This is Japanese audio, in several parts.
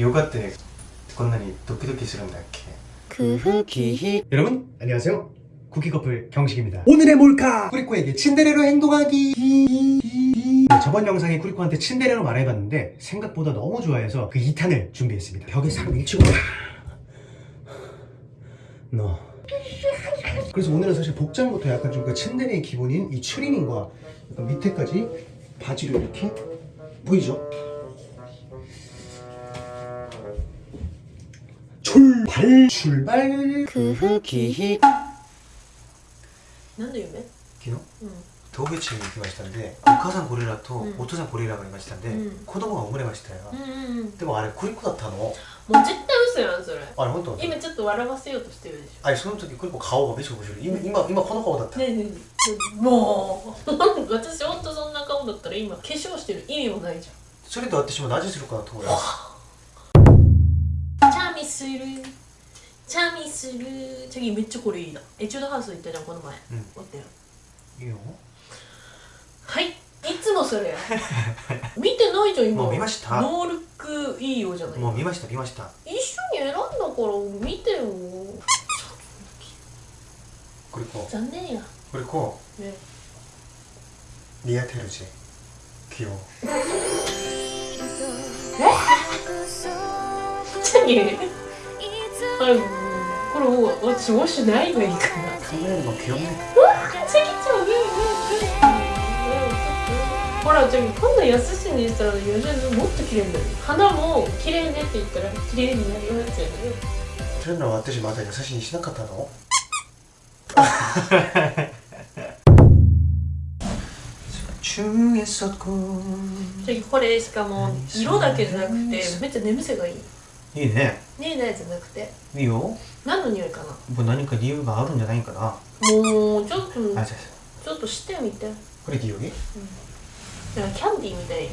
요가때 건너니 도끼도끼스러운 날개 그 흑이 여러분? 안녕하세요. 쿠키커플 경식입니다. 오늘의 몰카! 쿠리코에게 친데레로 행동하기. 네, 저번 영상에 쿠리코한테 친데레로 말해봤는데 생각보다 너무 좋아해서 그 2탄을 준비했습니다. 벽에 상 밀치고. 너. 그래서 오늘은 사실 복장부터 약간 좀 그 친데레의 기본인 이 추리닝과 밑에까지 바지를 이렇게 보이죠? 출발 출발 쿠키 なんで夢昨日うん動物園に行きましたんでお母さんゴリラとうんお父さんゴリラがいましたんで、うん子供が生まれましたよ、うんうんうんでもあれクリコだったのもう絶対嘘やんそれあれ本当今ちょっと笑わせようとしてるでしあれその時クリコ顔がめっちゃ面白い今今今この顔だった、ょねえねえねえもう私ほんとそんな顔だったら今化粧してる意味もないじそれと私も何するかなと思いますゃんチャミする チャミする次めっちゃこれいいな。エチュードハウス行ったじゃんこの前。うん。おったよいいよ。はい。いつもそれや。見てないじゃん今。もう見ました。ノールックいいよじゃない？もう見ました見ました。一緒に選んだから見てよ。クリコ残念や。クリコねリアテルジキロ何あころをを過ごしないがいいかな。亀の極め。うわ、ちぎちゃうね、ほら、じゃ、今度やすしにしたら、よじゃもっと綺麗になる。花も綺麗ねって言ったら、綺麗になりますよね。そいうのは私まだ優しいにしなかったの？これしかも色だけじゃなくてめっちゃ眠せがいい。いいね。ねえねえじゃなくて。いいよ。何の匂いかなもう何か理由があるんじゃないかなもうちょっとあじゃちょっとしてみてこれでいいよねなんかキャンディーみたいに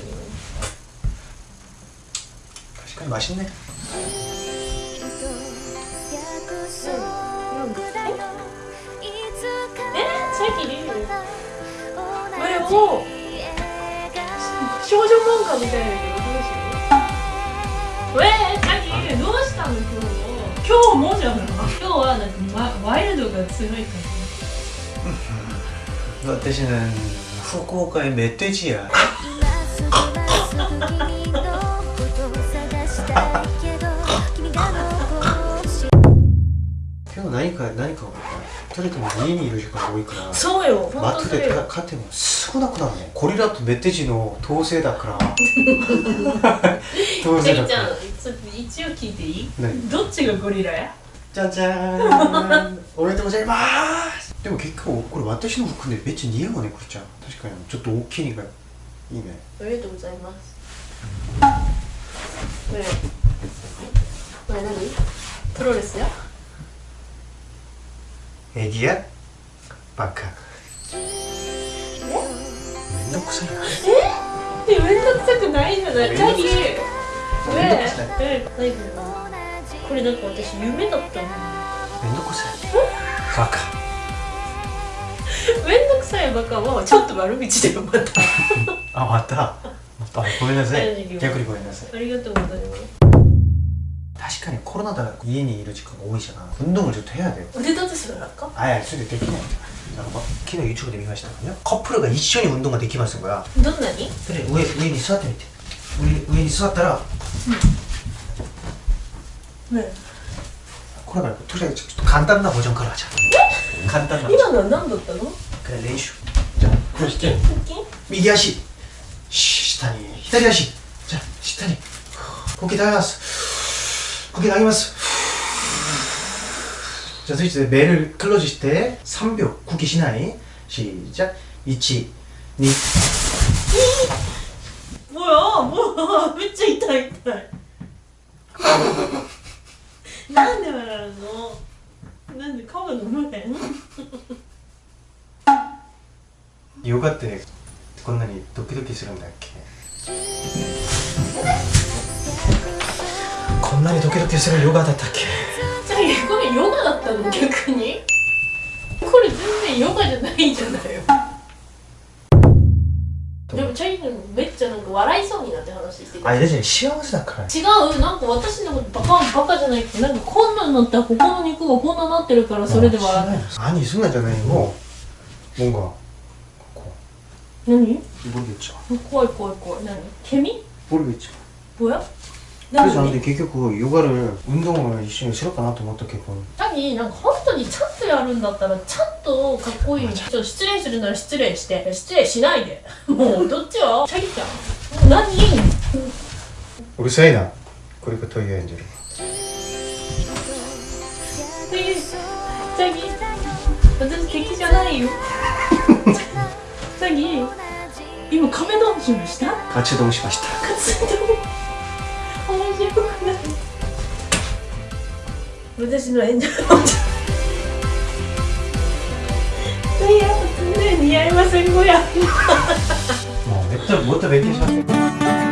確かに맛있네 えさっきリュウこれを少女漫画みたいだ 今日もじゃん今日はなんか、ま、ワイルドが強いか私ね福岡へメッテージや。今日何か何かとにかく家にいる時間が多いかららそうよ本マットで当それよ。買っても少なくなるね。ゴリラとメッテージの統制だから。統制だから。ジェイちゃんちょっと一応聞いていい？何？どっちがゴリラや？じゃじゃーん。おめでとうございます。でも結構これ私の服でめっちゃ似合うねこれちゃん確かに。ちょっと大きいのがいいね。ありがとうございます。これこれ何？プロレスや？エディアバカめんどくさいなえ？めんどくさくないじゃない？めんどくさい。これなんか私夢だったの。めんどくさい。バカ。めんどくさいバカはちょっと悪口だよまた。あまた？あごめんなさい。逆にごめんなさい。ありがとうございます確かにコロナだから家にいる時間が多いじゃない運動もちょっと部屋で腕立てするなかあいやそれできないんだなんか昨日 YouTube で見ましたからねカップルが一緒に運動ができますからどんなにそれ上上に座ってみて上上に座ったらねこれからとりあえずちょっと簡単なボジョンからじゃん簡単なボジョン今のは何だったのこれ練習じゃあこれして腹筋右足し下に左足じゃあ下に呼吸上げます呼吸上げますじゃあスイッチでベルクローズして3秒呼吸しない시작 .1 2もうもうめっちゃ痛い痛いなんで笑うのなんで顔が飲まへんヨガってこんなにドキドキするんだっけんなにドキドキするヨガだったっけ？じゃあこれヨガだったの？逆に？これ全然ヨガじゃないんじゃないよ。でもチャイルめっちゃなんか笑いそうになって話してたあれですね幸せだから。違うなんか私のことバカバカじゃないってなんかこんなんなったらここの肉がこんなになってるからそれで笑って。何すんなじゃないもうんが何？ボルゲッチ怖い怖い怖い。何？ケミ？ボルビッチャ。뭐 結局ヨガル運動も一緒にしようかなと思ったけど。何なんか本当にちゃんとやるんだったらチャッとかっこいいちょっと。失礼するなら失礼して失礼しないで。もうどっちは？チャリちゃん。何うるさいな。これがトイレエンジェル。チャギ私敵じゃないよ。チャギ今亀ドンしました？カチドしました。カチド面白くない私の演者いや、常に似合いませんごやもうめっちゃもっと勉強しますよ